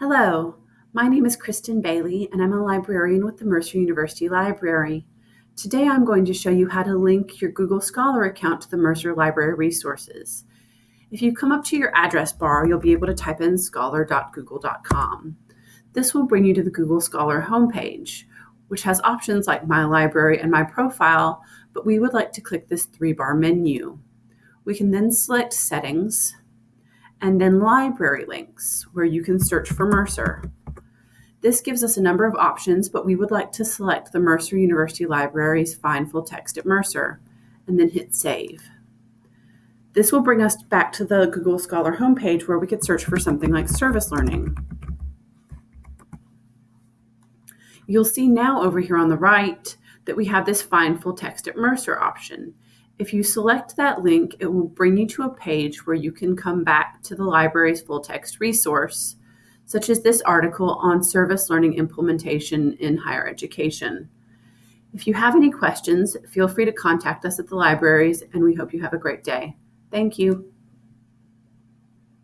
Hello, my name is Kristen Bailey, and I'm a librarian with the Mercer University Library. Today I'm going to show you how to link your Google Scholar account to the Mercer Library resources. If you come up to your address bar, you'll be able to type in scholar.google.com. This will bring you to the Google Scholar homepage, which has options like My Library and My Profile, but we would like to click this three-bar menu. We can then select Settings, and then library links where you can search for Mercer. This gives us a number of options, but we would like to select the Mercer University Library's Find Full Text at Mercer and then hit Save. This will bring us back to the Google Scholar homepage where we could search for something like service learning. You'll see now over here on the right that we have this Find Full Text at Mercer option. If you select that link, it will bring you to a page where you can come back to the library's full text resource, such as this article on service learning implementation in higher education. If you have any questions, feel free to contact us at the libraries, and we hope you have a great day. Thank you.